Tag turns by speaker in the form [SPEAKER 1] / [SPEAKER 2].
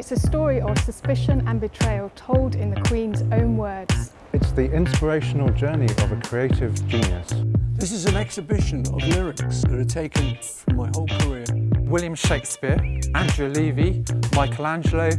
[SPEAKER 1] It's a story of suspicion and betrayal told in the Queen's own words.
[SPEAKER 2] It's the inspirational journey of a creative genius.
[SPEAKER 3] This is an exhibition of lyrics that are taken from my whole career.
[SPEAKER 4] William Shakespeare, Andrew Levy, Michelangelo.